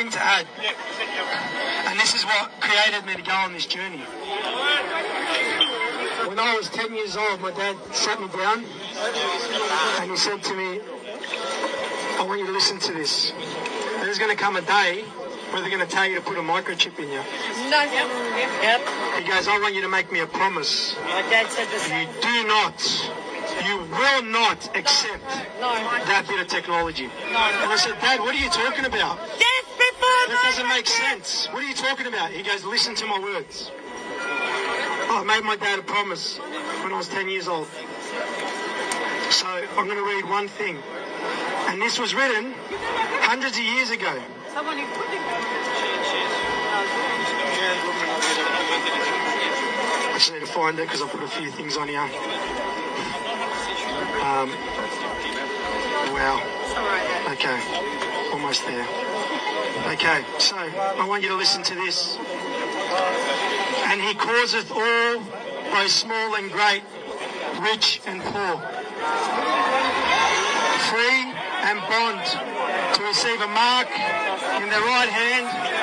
thing to add. And this is what created me to go on this journey. When I was 10 years old, my dad sat me down and he said to me, I want you to listen to this. There's going to come a day where they're going to tell you to put a microchip in you. No, yep. He goes, I want you to make me a promise. My dad said the You do not, you will not accept No. that bit of technology. No. And I said, Dad, what are you talking about? That doesn't make sense. What are you talking about? He goes, listen to my words. I made my dad a promise when I was 10 years old. So I'm going to read one thing. And this was written hundreds of years ago. Someone who put it. I just need to find it because I put a few things on here. Um, wow. Okay, almost there. Okay, so I want you to listen to this. And he causeth all, both small and great, rich and poor, free and bond, to receive a mark in their right hand